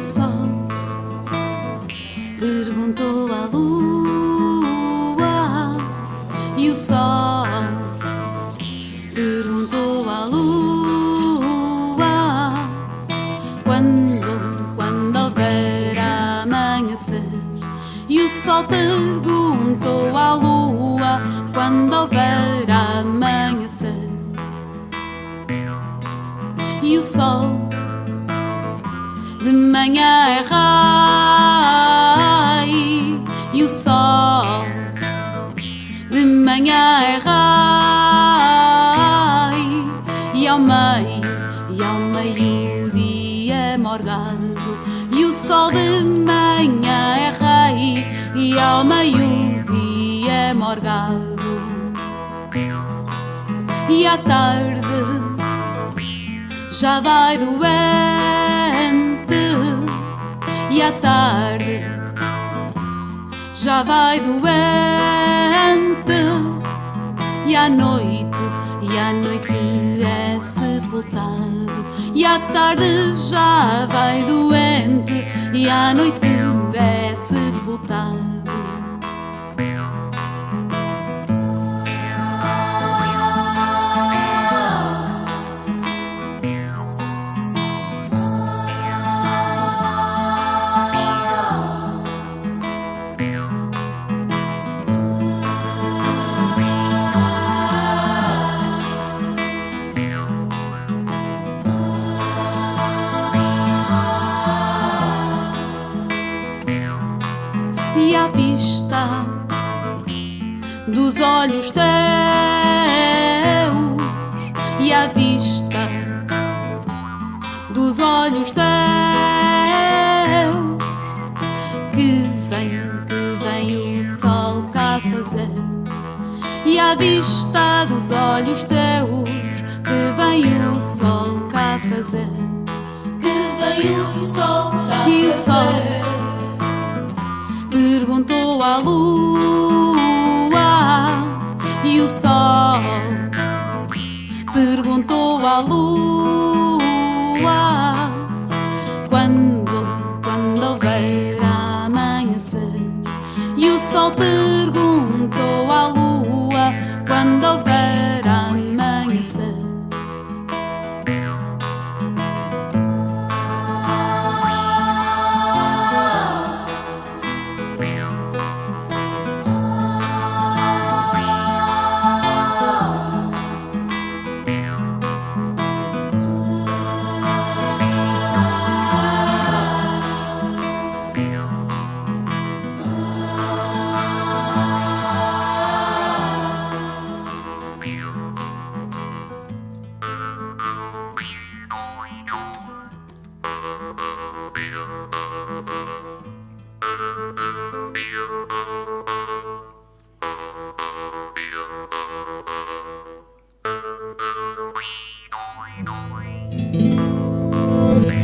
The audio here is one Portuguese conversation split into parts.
sol. Perguntou à lua e o sol. Perguntou à lua quando quando houver amanhecer. E o sol perguntou à lua quando houver amanhecer. E o sol de manhã é rei e o sol de manhã é rei e ao meio e ao meio dia é morgado e o sol de manhã é rei e ao meio dia é morgado. E à tarde já vai doente e à tarde já vai doente. E à noite e à noite é sepultado. E à tarde já vai doente. E à noite é sepultado vista dos olhos teus e à vista dos olhos teus. Que vem, que vem o sol cá fazer e à vista dos olhos teus. Que vem o sol cá fazer. Que vem o sol cá e o sol perguntou à lua e o sol. Perguntou à lua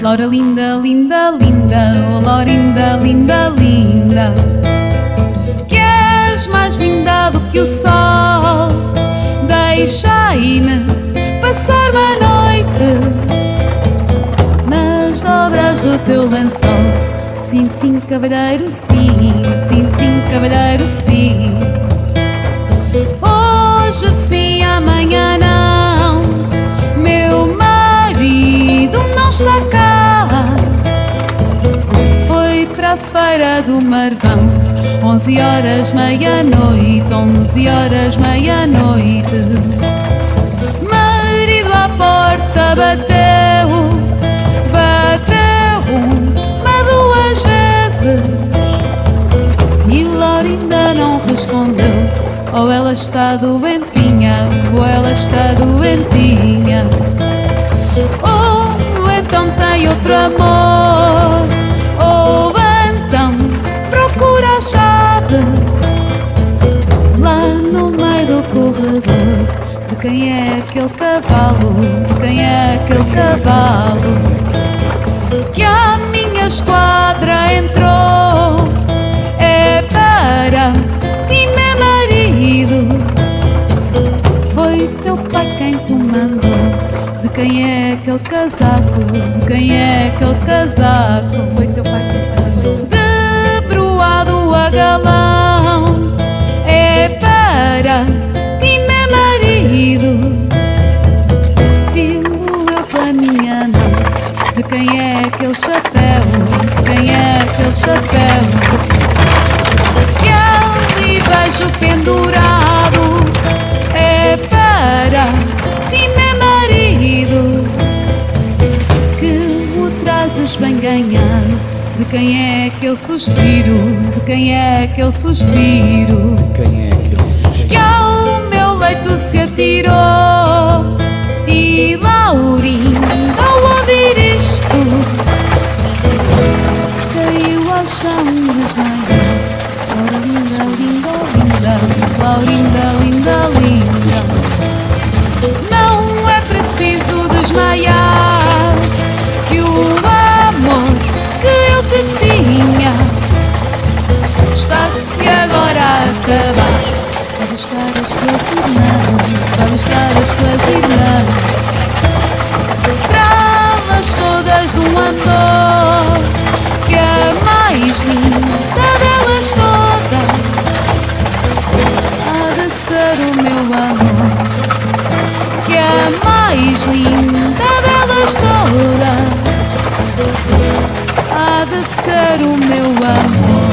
Laura linda, linda, linda, oh Laurinda, linda, linda Que és mais linda do que o sol. Deixai-me passar uma noite Nas dobras do teu lençol. Sim, sim, cavalheiro, sim Sim, sim, cavalheiro, sim. Hoje sim, amanhã não. Meu marido não está cá para a feira do Marvão. Onze horas, meia-noite Onze horas, meia-noite. Marido à porta bateu Bateu uma, duas vezes. E Laurinda não respondeu. Ou ela está doentinha Ou ela está doentinha. Ou então tem outro amor a chave Lá no meio do corredor De quem é aquele cavalo De quem é aquele cavalo Que a minha esquadra entrou É para ti, meu marido Foi teu pai quem te mandou De quem é aquele casaco? De quem é aquele casaco? Foi teu pai que te é para ti, meu marido. Filho, eu pela minha mão. De quem é aquele chapéu? De quem é aquele chapéu? Que ali vejo pendurado De quem é aquele suspiro? De quem é aquele suspiro? Quem é aquele sujeito? que ao meu leito se atirou e Laurinda ao ouvir isto caiu ao chão desmaiou Laurinda, linda, linda Laurinda, linda, linda buscar as tuas irmãs. Trá-las todas um andor, que a mais linda delas todas há de ser o meu amor. Que a mais linda delas todas há de ser o meu amor.